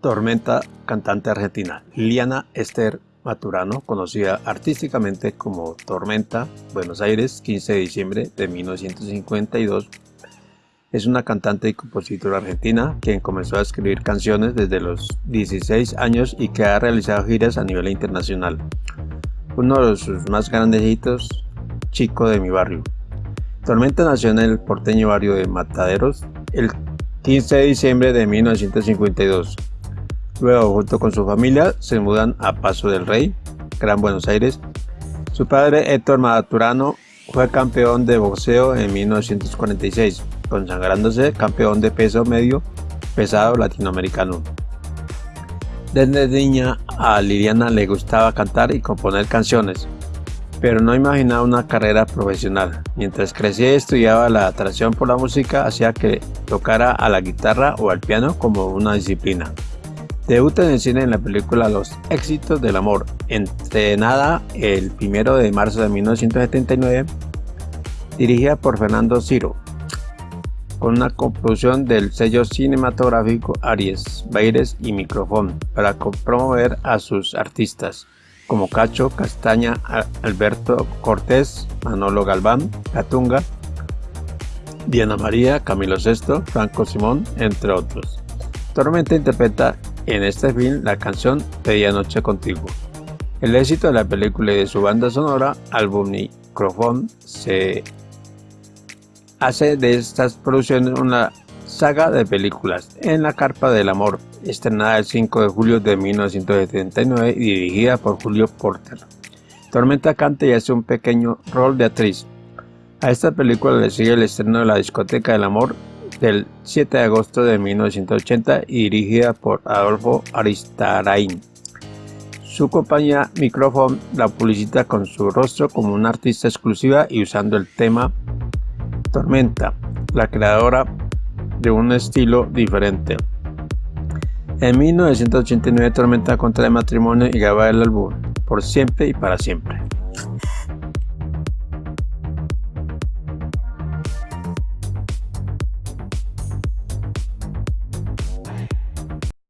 Tormenta, cantante argentina. Liliana Esther Maturano, conocida artísticamente como Tormenta, Buenos Aires, 15 de diciembre de 1952, es una cantante y compositora argentina quien comenzó a escribir canciones desde los 16 años y que ha realizado giras a nivel internacional. Uno de sus más grandes hitos, Chico de mi barrio. Tormenta nació en el porteño barrio de Mataderos el 15 de diciembre de 1952. Luego, junto con su familia, se mudan a Paso del Rey, Gran Buenos Aires. Su padre, Héctor Maturano, fue campeón de boxeo en 1946, consagrándose campeón de peso medio pesado latinoamericano. Desde niña a Liliana le gustaba cantar y componer canciones, pero no imaginaba una carrera profesional. Mientras crecía y estudiaba la atracción por la música hacía que tocara a la guitarra o al piano como una disciplina. Debuta en el cine en la película Los éxitos del amor, entrenada el 1 de marzo de 1979, dirigida por Fernando Ciro, con una composición del sello cinematográfico Aries, Baires y Microfón para promover a sus artistas como Cacho, Castaña, Alberto Cortés, Manolo Galván, Catunga, Diana María, Camilo VI, Franco Simón, entre otros. Tormenta interpreta en este film la canción Pedía Noche Contigo. El éxito de la película y de su banda sonora, álbum Microfón, se hace de estas producciones una saga de películas En la Carpa del Amor, estrenada el 5 de julio de 1979 y dirigida por Julio Porter. Tormenta canta y hace un pequeño rol de actriz. A esta película le sigue el estreno de La Discoteca del Amor del 7 de agosto de 1980 y dirigida por Adolfo Aristarain. Su compañía Microphone la publicita con su rostro como una artista exclusiva y usando el tema Tormenta, la creadora de un estilo diferente. En 1989 Tormenta contrae matrimonio y graba el álbum Por siempre y para siempre.